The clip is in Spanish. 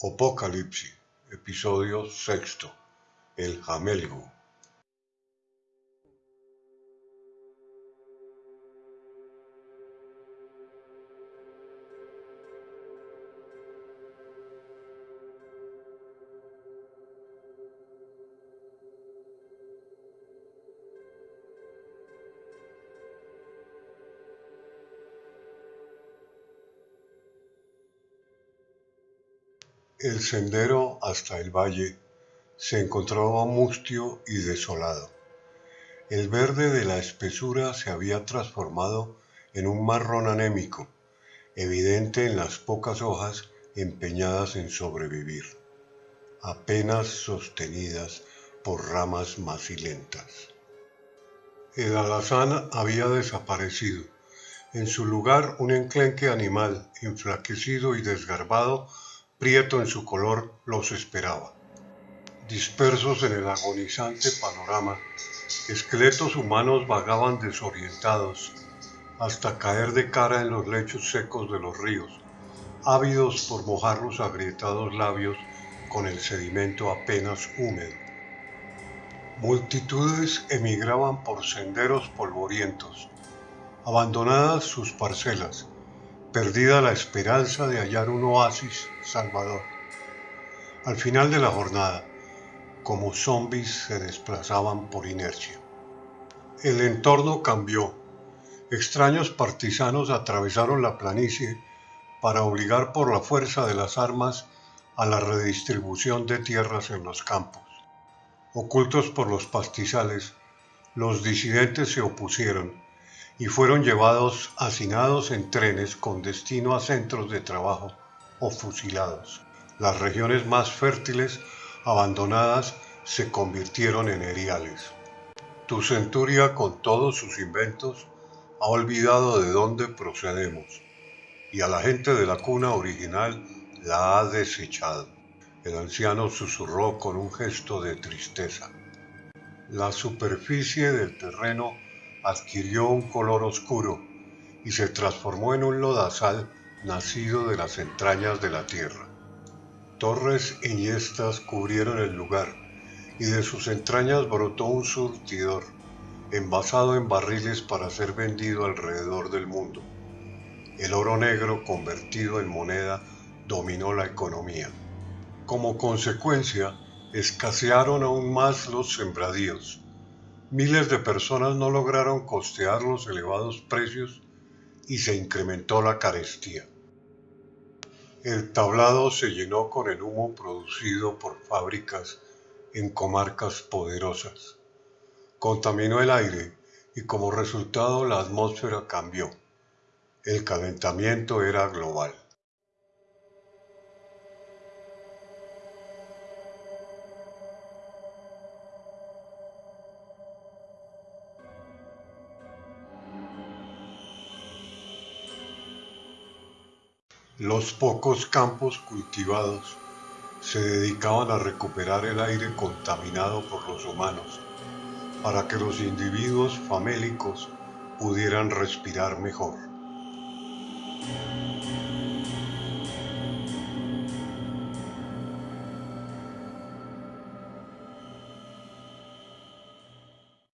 Apocalipsis, episodio sexto, el jamelgo. El sendero hasta el valle se encontraba mustio y desolado. El verde de la espesura se había transformado en un marrón anémico, evidente en las pocas hojas empeñadas en sobrevivir, apenas sostenidas por ramas macilentas. El alazán había desaparecido. En su lugar un enclenque animal, enflaquecido y desgarbado, prieto en su color, los esperaba. Dispersos en el agonizante panorama, esqueletos humanos vagaban desorientados hasta caer de cara en los lechos secos de los ríos, ávidos por mojar los agrietados labios con el sedimento apenas húmedo. Multitudes emigraban por senderos polvorientos, abandonadas sus parcelas, perdida la esperanza de hallar un oasis salvador. Al final de la jornada, como zombies se desplazaban por inercia. El entorno cambió. Extraños partisanos atravesaron la planicie para obligar por la fuerza de las armas a la redistribución de tierras en los campos. Ocultos por los pastizales, los disidentes se opusieron y fueron llevados hacinados en trenes con destino a centros de trabajo o fusilados. Las regiones más fértiles, abandonadas, se convirtieron en eriales. Tu centuria, con todos sus inventos, ha olvidado de dónde procedemos, y a la gente de la cuna original la ha desechado. El anciano susurró con un gesto de tristeza. La superficie del terreno adquirió un color oscuro y se transformó en un lodazal nacido de las entrañas de la tierra. Torres enhiestas cubrieron el lugar y de sus entrañas brotó un surtidor, envasado en barriles para ser vendido alrededor del mundo. El oro negro convertido en moneda dominó la economía. Como consecuencia, escasearon aún más los sembradíos Miles de personas no lograron costear los elevados precios y se incrementó la carestía. El tablado se llenó con el humo producido por fábricas en comarcas poderosas. Contaminó el aire y como resultado la atmósfera cambió. El calentamiento era global. Los pocos campos cultivados se dedicaban a recuperar el aire contaminado por los humanos para que los individuos famélicos pudieran respirar mejor.